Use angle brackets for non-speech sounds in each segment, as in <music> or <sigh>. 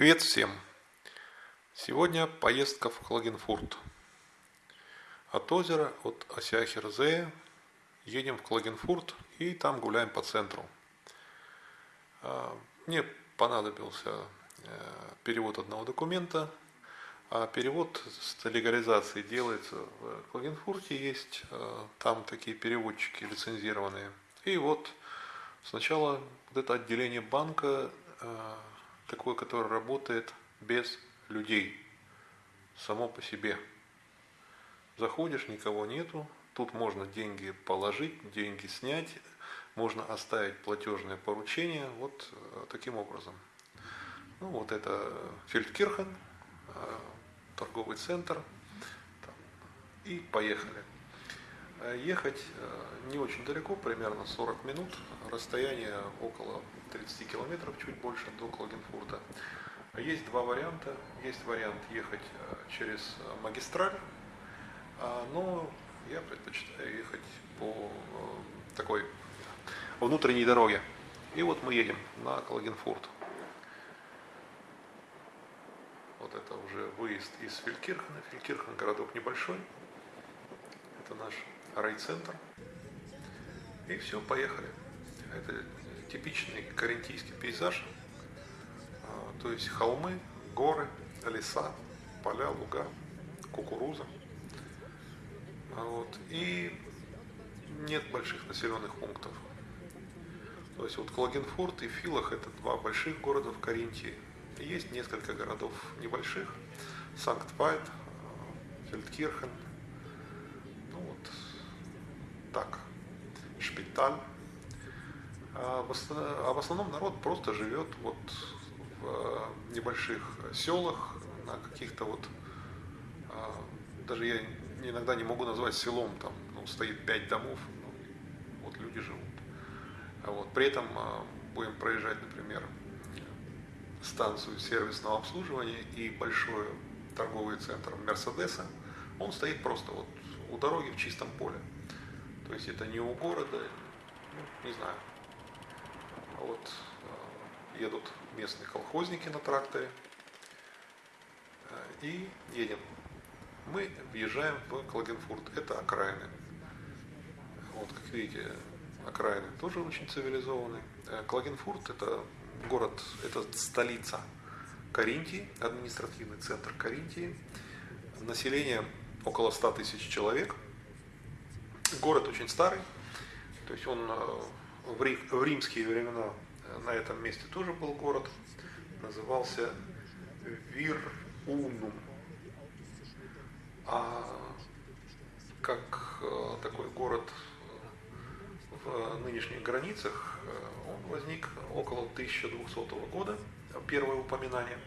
Привет всем! Сегодня поездка в Клагенфурт. От озера, от Осяхерзея едем в Клагенфурт и там гуляем по центру. А, мне понадобился э, перевод одного документа, а перевод с легализацией делается в Клагенфурте, есть э, там такие переводчики лицензированные. И вот сначала вот это отделение банка э, такое, которое работает без людей, само по себе. Заходишь, никого нету, тут можно деньги положить, деньги снять, можно оставить платежное поручение, вот э, таким образом. Ну вот это Фельдкирхен, э, торговый центр, и поехали. Э, ехать не очень далеко, примерно 40 минут, расстояние около 30 километров, чуть больше до Клагенфурта. Есть два варианта. Есть вариант ехать э, через э, магистраль, а, но я предпочитаю ехать по э, такой внутренней дороге. И вот мы едем на Клагенфурт. Вот это уже выезд из Фелькирхена. Фелькирхен городок небольшой. Это наш райцентр. И все, поехали. Это типичный карентийский пейзаж, а, то есть холмы, горы, леса, поля, луга, кукуруза. А вот. И нет больших населенных пунктов. То есть вот Клагенфурт и Филах это два больших города в Каринтии. Есть несколько городов небольших. Санкт-Вайт, Фельдкирхен, ну вот так, Шпиталь. А, а в основном народ просто живет вот в э, небольших селах, на каких-то вот, а, даже я иногда не могу назвать селом, там ну, стоит пять домов, ну, вот люди живут. А вот, при этом будем проезжать, например, станцию сервисного обслуживания и большой торговый центр Мерседеса, он стоит просто вот у дороги в чистом поле. То есть это не у города, ну, не знаю, вот э, едут местные колхозники на тракторе э, и едем. Мы въезжаем в Клагенфурт, это окраины. Вот, как видите, окраины тоже очень цивилизованные. Э, Клагенфурт это город, это столица Каринтии, административный центр Каринтии. Население около 100 тысяч человек. Город очень старый, то есть он в, Рим, в римские времена э, на этом месте тоже был город, назывался Вир-Унум. А как э, такой город в нынешних границах, э, он возник около 1200 года, первое упоминание.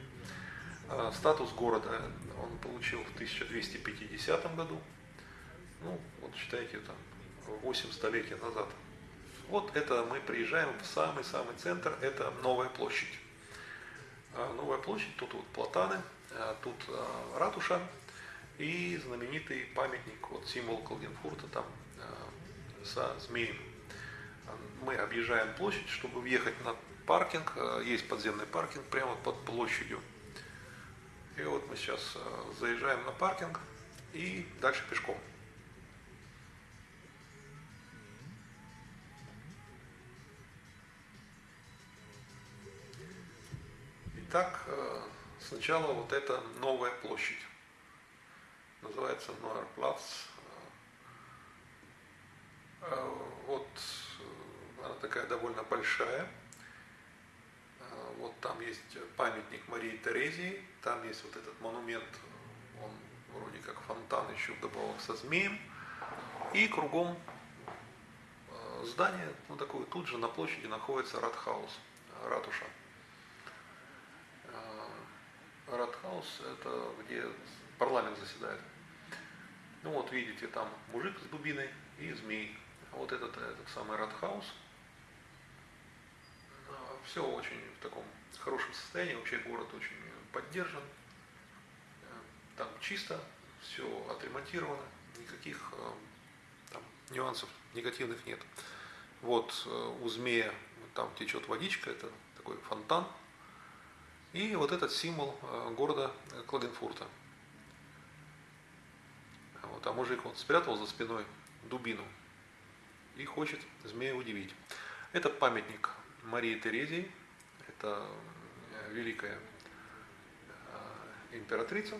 Статус города он получил в 1250 году, ну вот считайте там 8 столетий назад. Вот это мы приезжаем в самый-самый центр, это Новая площадь. А, Новая площадь, тут вот платаны, а, тут а, ратуша и знаменитый памятник, вот символ Калгенфурта там со змеем. Мы объезжаем площадь, чтобы въехать на паркинг, есть подземный паркинг прямо под площадью. И вот мы сейчас заезжаем на паркинг и дальше пешком. Итак, э, сначала вот эта новая площадь. Называется Нойерплац. Э, вот э, она такая довольно большая. Вот там есть памятник Марии Терезии, там есть вот этот монумент, он вроде как фонтан еще вдобавок со змеем. И кругом здание, ну такое, тут же на площади находится Ратхаус, ратуша. Радхаус – это где парламент заседает. Ну вот видите, там мужик с дубиной и змей. А вот этот, этот самый Радхаус. А, Все очень в таком хорошем состоянии, вообще город очень поддержан. Э, там чисто, все отремонтировано, никаких э, там, нюансов негативных нет. Вот э, у змея там течет водичка, это такой фонтан, И вот этот символ города Клагенфурта. Вот, а мужик он спрятал за спиной дубину и хочет змея удивить. Это памятник Марии Терезии, это великая императрица.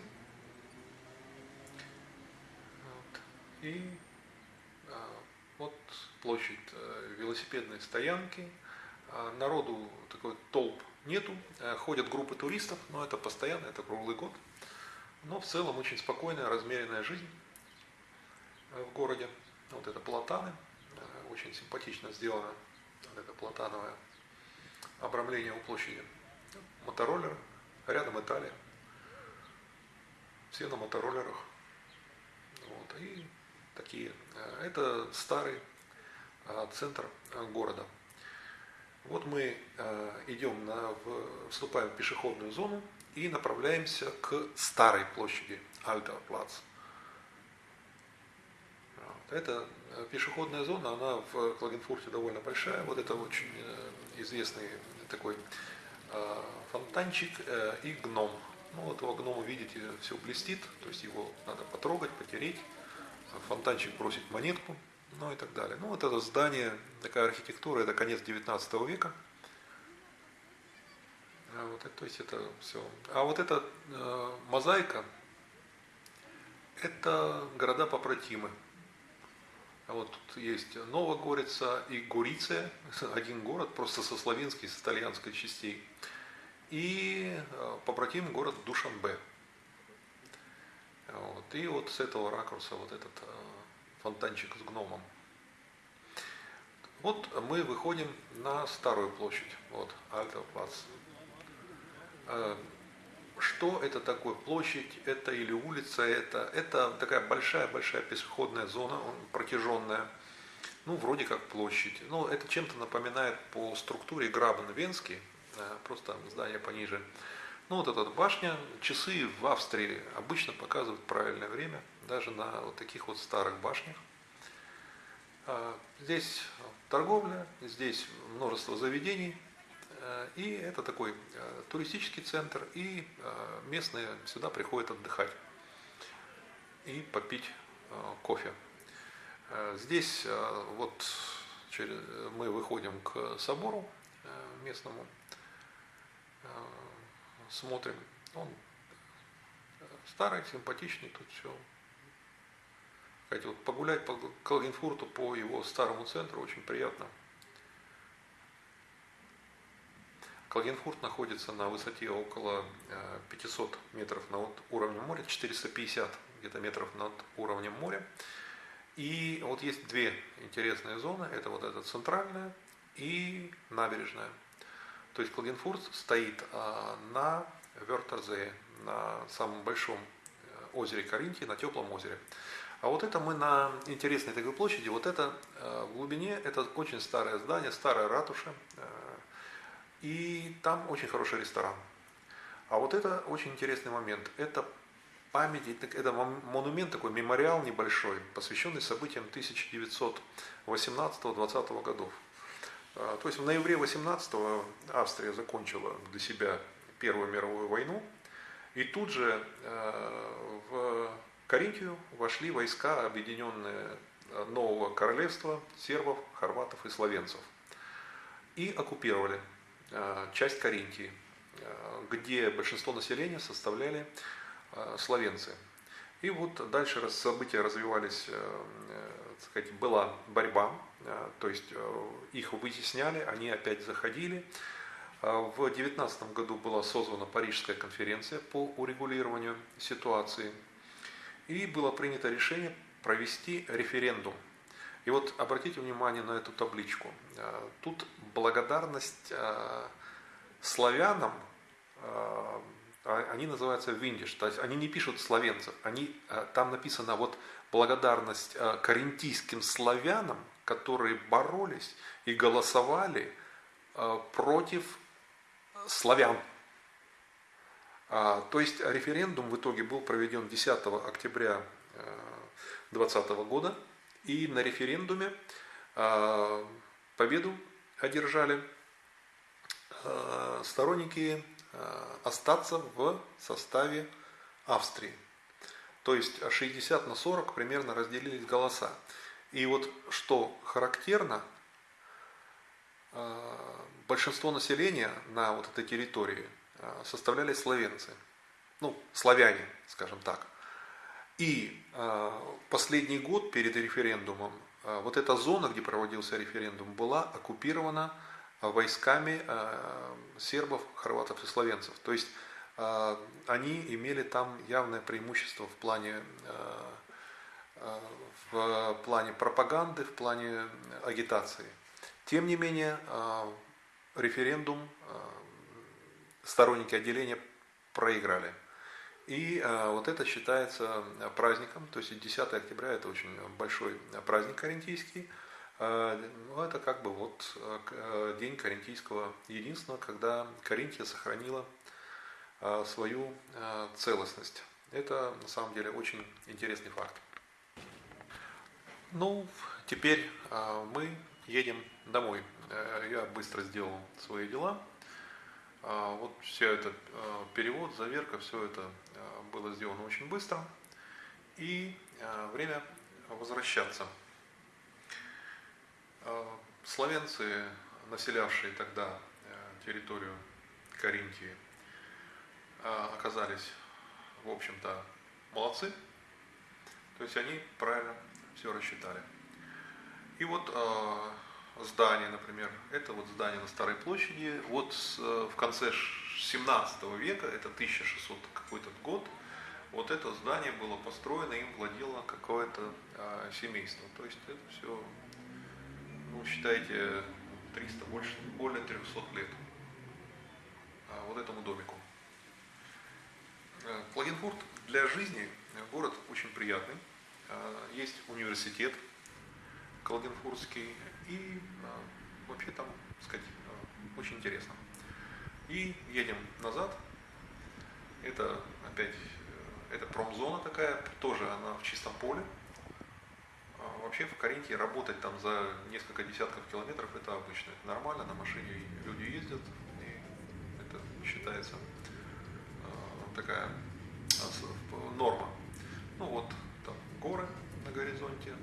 Вот. И вот площадь э, велосипедной стоянки. А народу такой толп нету. Э, ходят группы туристов, но это постоянно, это круглый год. Но в целом очень спокойная, размеренная жизнь э, в городе. Вот это платаны, очень симпатично сделано, вот это платановое обрамление у площади. Мотороллеры, рядом Италия. Все на мотороллерах. Вот. И такие. Э, это старый э, центр э, города. Вот мы идем, на, вступаем в пешеходную зону и направляемся к старой площади Альтер Плац. Это пешеходная зона, она в Клагенфурте довольно большая. Вот это очень известный такой фонтанчик и гном. Ну вот его гнома, видите, все блестит, то есть его надо потрогать, потереть фонтанчик бросить монетку, ну и так далее. Ну вот это здание, такая архитектура, это конец 19 века. А вот, то есть это все. А вот эта э, мозаика, это города попротимы. А вот тут есть Новогорица и Гуриция, <laughs> один город, просто со славянской, с итальянской частей. И э, попротим город Душанбе. Вот. И вот с этого ракурса вот этот э, фонтанчик с гномом. Вот мы выходим на старую площадь, вот, Альтоплац. Э, что это такое? Площадь это или улица это? Это такая большая-большая пешеходная зона, протяженная. Ну, вроде как площадь. Ну, это чем-то напоминает по структуре Грабен Венский, э, просто здание пониже. Ну вот эта башня, часы в Австрии обычно показывают правильное время, даже на вот таких вот старых башнях. А, здесь торговля, здесь множество заведений, э, и это такой э, туристический центр, и э, местные сюда приходят отдыхать и попить кофе. Здесь вот мы выходим к собору местному, смотрим. Он старый, симпатичный, тут все. Кстати, вот погулять по Калгенфурту, по его старому центру очень приятно. Калгенфурт находится на высоте около 500 э, метров над уровнем моря, 450 где-то метров над уровнем моря. И вот есть две интересные зоны, это вот эта центральная и набережная. То есть Клагенфурт стоит а, на Вертерзее, на самом большом э, озере Каринтии, на теплом озере. А вот это мы на интересной такой площади, вот это э, в глубине, это очень старое здание, старая ратуша, э, и там очень хороший ресторан. А вот это очень интересный момент. Это память, это монумент такой, мемориал небольшой, посвященный событиям 1918-20 годов. А, то есть в ноябре 18-го Австрия закончила для себя Первую мировую войну, и тут же э, в Каринтию вошли войска, объединенные э, нового королевства сербов, хорватов и словенцев. И оккупировали э, часть Каринтии, где большинство населения составляли словенцы. И вот дальше события развивались, так сказать, была борьба Э, то есть э, их вытесняли, они опять заходили. Э, в 2019 году была созвана Парижская конференция по урегулированию ситуации. И было принято решение провести референдум. И вот обратите внимание на эту табличку. Тут благодарность славянам, они называются виндиш, то есть они не пишут словенцев, они, там написано вот благодарность каринтийским славянам, которые боролись и голосовали э, против славян. А, то есть референдум в итоге был проведен 10 октября 2020 э, года, и на референдуме э, победу одержали сторонники остаться в составе Австрии. То есть 60 на 40 примерно разделились голоса. И вот что характерно, большинство населения на вот этой территории составляли словенцы, ну, славяне, скажем так. И последний год перед референдумом а, вот эта зона, где проводился референдум, была оккупирована войсками сербов, хорватов и словенцев. То есть они имели там явное преимущество в плане, в плане пропаганды, в плане агитации. Тем не менее, референдум сторонники отделения проиграли. И э, вот это считается э, праздником, то есть 10 октября это очень большой праздник карентийский. Э, ну, это как бы вот день карентийского единства, когда Каринтия сохранила свою целостность. Это на самом деле очень интересный факт. Ну, теперь мы едем домой. Я быстро сделал свои дела. Вот все это перевод, заверка, все это было сделано очень быстро. И время возвращаться. Словенцы, населявшие тогда территорию Каринтии, оказались, в общем-то, молодцы. То есть они правильно все рассчитали. И вот здание, например, это вот здание на Старой площади, вот в конце 17 века, это 1600 какой-то год, вот это здание было построено, им владело какое-то а, семейство. То есть это все, ну, считайте, 300, больше, более 300 лет а, вот этому домику. Клагенфурт для жизни город очень приятный. А, есть университет Клагенфуртский и а, вообще там, сказать, а, очень интересно. И едем назад. Это опять это промзона такая, тоже она в чистом поле. А вообще в Каринтии работать там за несколько десятков километров это обычно, это нормально, на машине люди ездят, и это считается э, такая э, норма. Ну вот там горы на горизонте,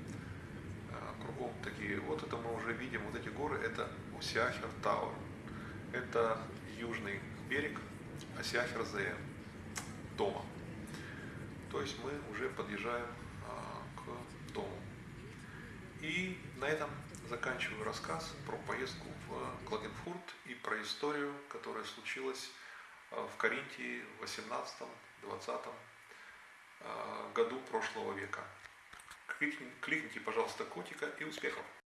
э, кругом такие, вот это мы уже видим, вот эти горы, это Усиахер Тауэр, это южный берег Осиахер Зея, дома. То есть мы уже подъезжаем а, к дому. И на этом заканчиваю рассказ про поездку в Клагенфурт и про историю, которая случилась а, в Каринтии в 18-20 а, году прошлого века. Кликните, пожалуйста, котика и успехов!